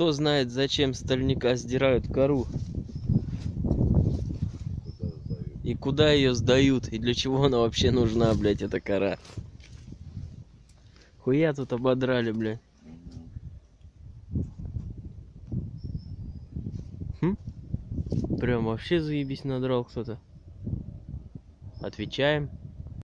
Кто знает, зачем стальника сдирают кору и куда ее сдают, и для чего она вообще нужна, блядь, эта кора. Хуя тут ободрали, блядь. Хм? Прям вообще заебись надрал кто-то. Отвечаем.